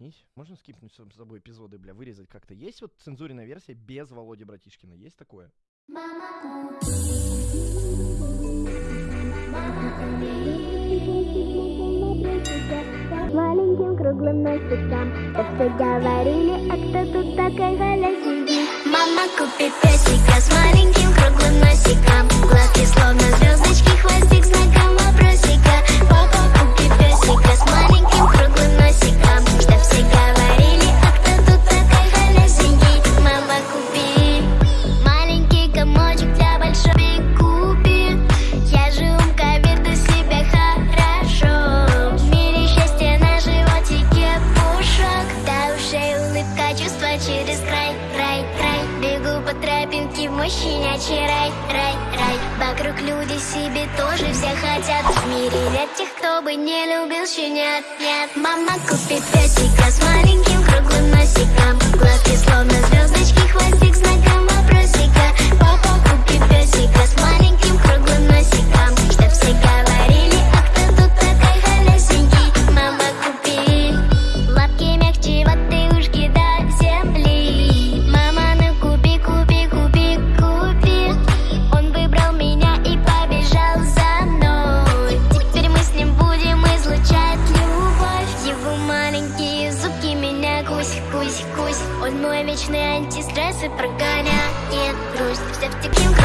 Заткнись. Можно скипнуть с собой эпизоды, бля, вырезать как-то? Есть вот цензуренная версия без Володи Братишкина? Есть такое? Маленьким круглым носиком Так все говорили, а кто тут такой Галя сидит? Мама, купи песика с маленьким круглым носиком по тропинке щенячий рай, рай, рай. Вокруг люди себе тоже все хотят. В мире нет тех, кто бы не любил щенят, нет. Мама, купи песика с маленьким кусь, кусь, кусь. Он мой вечный антистресс и прогоняет грусть. Все в таким